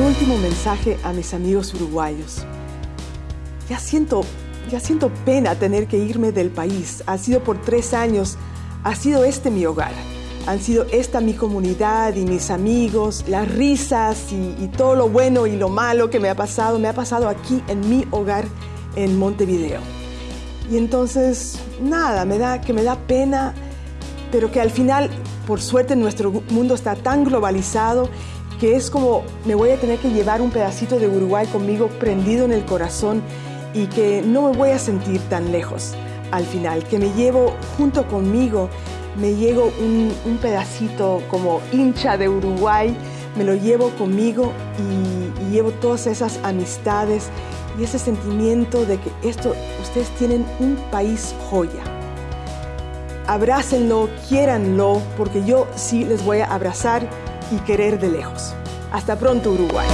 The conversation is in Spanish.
último mensaje a mis amigos uruguayos. Ya siento, ya siento pena tener que irme del país. Ha sido por tres años, ha sido este mi hogar. Han sido esta mi comunidad y mis amigos, las risas y, y todo lo bueno y lo malo que me ha pasado, me ha pasado aquí en mi hogar en Montevideo. Y entonces, nada, me da que me da pena, pero que al final, por suerte, nuestro mundo está tan globalizado que es como me voy a tener que llevar un pedacito de Uruguay conmigo prendido en el corazón y que no me voy a sentir tan lejos al final, que me llevo junto conmigo, me llevo un, pedacito como hincha de Uruguay, me lo llevo conmigo y, y llevo todas esas amistades y ese sentimiento de que esto, ustedes tienen un país joya. Abrácenlo, quiéranlo, porque yo sí les voy a abrazar y querer de lejos. Hasta pronto, Uruguay.